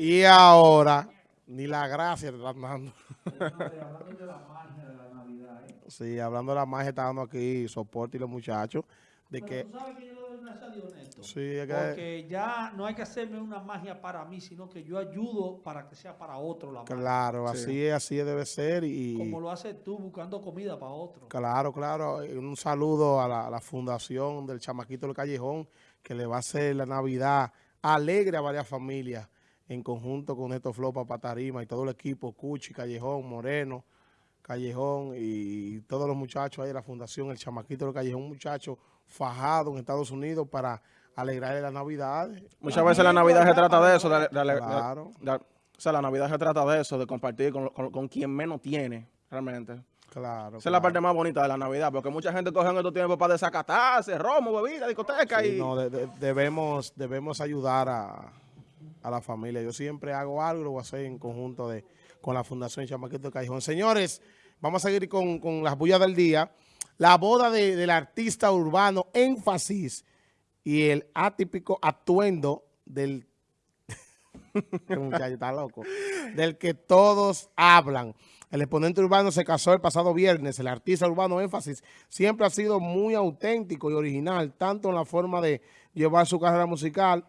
Y ahora, ni la gracia te están dando. hablando de la magia de la Navidad, ¿eh? Sí, hablando de la magia, está dando aquí soporte y los muchachos. De Pero que, tú sabes que yo le doy gracias a Dios, Néstor. sí, es que, Porque ya no hay que hacerme una magia para mí, sino que yo ayudo para que sea para otro la magia. claro, Sí. así es, así debe ser. Y, Como lo haces tú buscando comida para otro. Claro, claro. Un saludo a la, a la fundación del Chamaquito del Callejón, que le va a hacer la Navidad alegre a varias familias, en conjunto con Neto Flopa, Patarima y todo el equipo, Cuchi, Callejón, Moreno, Callejón y todos los muchachos ahí de la fundación, el Chamaquito del Callejón, un muchacho fajado en Estados Unidos para alegrarle la Navidad. Muchas veces la Navidad se trata de eso, de, de- Claro. de- o sea, la Navidad se trata de eso, de compartir con, con- con quien menos tiene, realmente. Claro. Esa es la parte más bonita de la Navidad, porque mucha gente coge en estos tiempos para desacatarse, romo, bebida, discoteca Sí, y... no, de- de- debemos, debemos ayudar a, a la familia. Yo siempre hago algo, lo voy a hacer en conjunto de, con la Fundación Chamaquito Callejón. Señores, vamos a seguir con, con las bullas del día. La boda de- del artista urbano Énfasis y el atípico atuendo del... Este muchacho está loco. Del que todos hablan. El exponente urbano se casó el pasado viernes. El artista urbano Énfasis siempre ha sido muy auténtico y original, tanto en la forma de llevar su carrera musical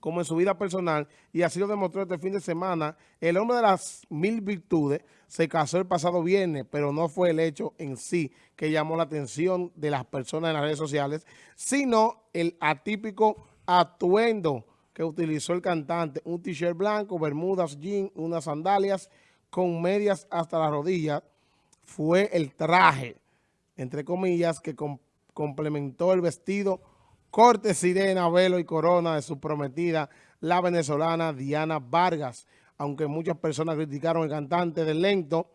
como en su vida personal, y así lo demostró este fin de semana. El hombre de las mil virtudes se casó el pasado viernes, pero no fue el hecho en sí que llamó la atención de las personas en las redes sociales, sino el atípico atuendo que utilizó el cantante, un t-shirt blanco, bermudas, jean, unas sandalias con medias hasta la rodilla, fue el traje, entre comillas, que com- complementó el vestido corte sirena, velo y corona de su prometida, la venezolana Diana Vargas. Aunque muchas personas criticaron al cantante del lento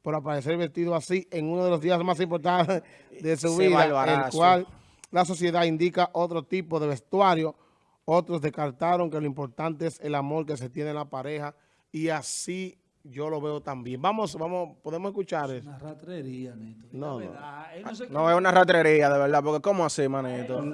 por aparecer vestido así en uno de los días más importantes de su Ese vida, el cual la sociedad indica otro tipo de vestuario. Otros descartaron que lo importante es el amor que se tiene en la pareja y así yo lo veo también. Vamos, vamos, podemos escuchar eso. Una ratrería, Néstor. No, no. Verdad, se No, es una ratrería, de verdad, porque ¿cómo así, manito?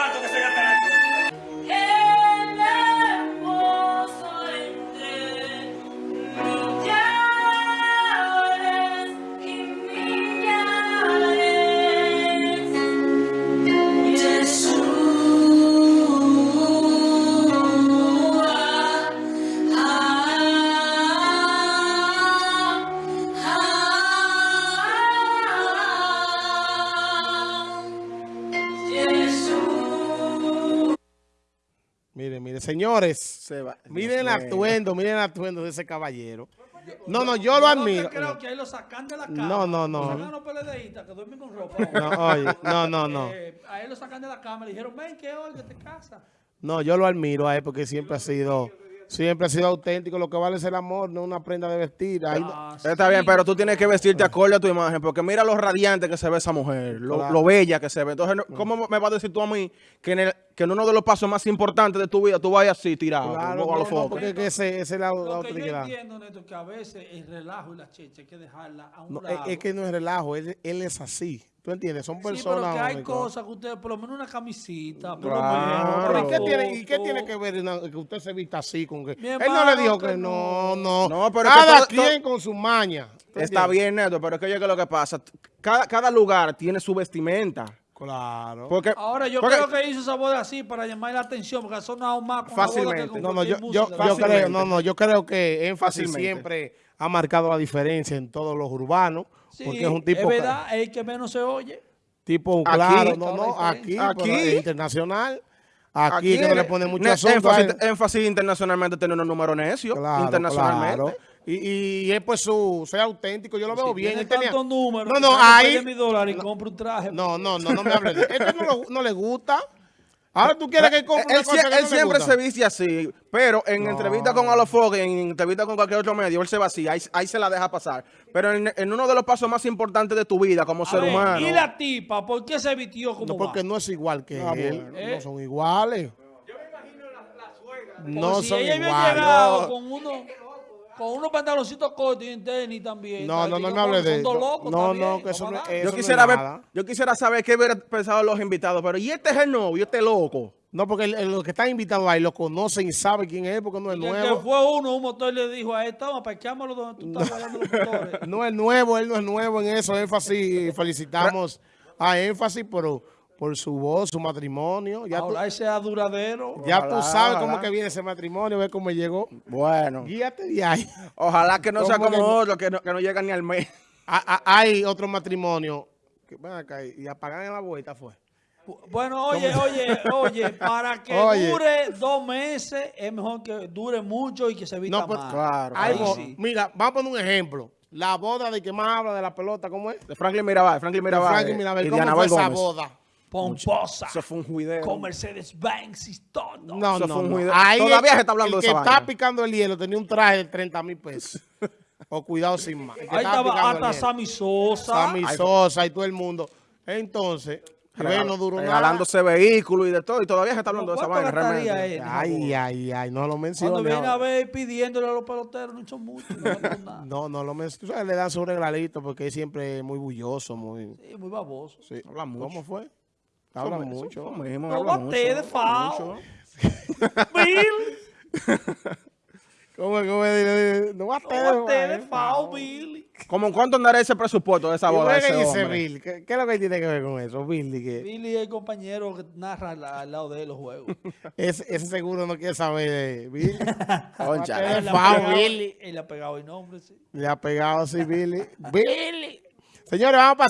Cuartos que se. Señores, Se va- miren el atuendo, miren el atuendo de ese caballero. No, no, yo lo admiro. Yo creo que ahí lo sacan de la cama. No, no, no. Lo sacan a los PLDistas que duermen con ropa. No, oye, no, no, no. Eh, a él lo sacan de la cama le dijeron, ven que hoy que te casa. No, yo lo admiro a él porque siempre ha sido, siempre ha sido auténtico. Lo que vale es el amor, no una prenda de vestir. Ahí no- Ah, Está sí. bien, pero tú tienes que vestirte acorde a tu imagen, porque mira lo radiante que se ve esa mujer, lo, Claro. lo bella que se ve. Entonces, no- ¿cómo me vas a decir tú a mí que en, el- que en uno de los pasos más importantes de tu vida tú vayas así tirado, Claro, no, los no, porque es que ese, ese es la, la Lo que yo entiendo, Neto, que a veces el relajo y la checha hay que dejarla a un No, es, lado. es que no es relajo, él, él es así. ¿Tú entiendes? Son Sí, personas. pero que hay únicas. cosas que usted, por lo menos una camisita, por Claro. lo Pero menos. ¿y qué, tiene, ¿Y qué tiene que ver una- que usted se vista así? con que Él no le dijo que que no, no. no. No, pero es que Cada todo- quien con su maña. ¿Tú Está entiendes? bien, Neto, pero es que oye, que lo que pasa, cada, cada lugar tiene su vestimenta. Claro. Porque, Ahora yo porque- creo que hizo esa boda así para llamar la atención, porque ha sonado más con la boda que Fácilmente. con No, no, yo, yo, yo Fácilmente. creo, no, no, yo creo que énfasis Fácilmente. siempre ha marcado la diferencia en todos los urbanos, Sí, porque es un tipo, es que- verdad, es el que menos se oye. tipo Aquí. claro, no, no, aquí, pero Aquí. es internacional, aquí, que no le pone mucho asunto énfasis, énfasis internacionalmente tiene unos números necios, Claro, internacionalmente. claro. Y, y es pues su, ser auténtico, yo lo veo Si bien. tiene él tenía- tantos números, No, no, ahí, mi dólar y compre un traje. no, no, no, no me hable de Este no, lo- no le gusta. Ahora tú quieres que compre Él, cosa que él no siempre gusta. se viste así, pero en No. entrevista con Alofoque, en entrevista con cualquier otro medio, él se va así, ahí, ahí se la deja pasar. Pero en, en uno de los pasos más importantes de tu vida como A ser ver, humano. ¿Y la tipa? ¿Por qué se vistió como No, porque va? no es igual que Ah, él. bueno. Eh. No son iguales. Porque No si son ella había iguales. llegado con uno con unos pantaloncitos cortos y en tenis también. No, no, no me hable de dos no, no, no, que eso no es- yo eso quisiera es ver, nada. yo quisiera saber qué hubieran pensado los invitados, pero ¿y este es el novio, este loco? No, porque el- el- los que están invitados ahí lo conocen y saben quién es, porque no es Y el que nuevo. fue uno, un motor le dijo a él, toma, parqueámoslo donde tú estás guardando los motores. No es nuevo, él no es nuevo en eso, énfasis. Felicitamos a énfasis por, por su voz, su matrimonio. Ya, tú, Ahora es duradero. ya tú Ojalá, sabes cómo que viene ese matrimonio, ve cómo llegó. Bueno, Guíate de ahí. ojalá que no sea ¿Cómo como que no? otro, que no, que no llega ni al mes. Ah, ah, Hay otro matrimonio. Que, ven acá, y apagan en la vuelta fue. Bueno, oye, oye, oye, para que Oye. dure dos meses, es mejor que dure mucho y que se vista No, pues, más. claro, bo- sí. Mira, vamos a poner un ejemplo. La boda de que más habla de la pelota, ¿cómo es? De Franklin Mirabal, Franklin Mirabal. Frankie eh, Mirabel. y ¿Cómo fue esa Gómez. boda? Pomposa. Eso fue un juidero. Con Mercedes Benz y todo. No, Eso no, fue un no. Ahí Todavía el- se está hablando el de que esa está vaina. picando el hielo tenía un traje de 30 mil pesos. o cuidado sin más. Que Ahí estaba hasta. Sammy Sosa. Sammy Sosa y todo el mundo. Entonces, Regal- no duró nada. regalándose vehículos y de todo, y todavía se está hablando de esa ¿Cuánto vaina realmente. él? Ay, ay, ay, no lo Cuando menciones. viene a ver pidiéndole a los peloteros, no son muchos. No, nada. No, no lo menciones. Le dan su regalito porque es siempre muy bulloso, muy... Sí, muy baboso. Sí. Habla mucho. ¿Cómo fue? Habla Eso- mucho. eso mismo, No habla bate mucho, de habla fao. mucho. Bill, ¿Cómo, cómo es? No va a no bate de fao, Billy. ¿Cómo cuánto andará ese presupuesto de esa ¿Y boda qué ese dice hombre? Bill? ¿Qué, qué es lo que tiene que ver con eso? Bill, di que Billy es el compañero que narra al, al lado de él los juegos. ese, ese seguro no quiere saber de Bill. Concha. Él le ha fao, pegado- Billy. Él le ha pegado el nombre, sí. Le ha pegado así Billy. Billy. Señores, vamos a pasar.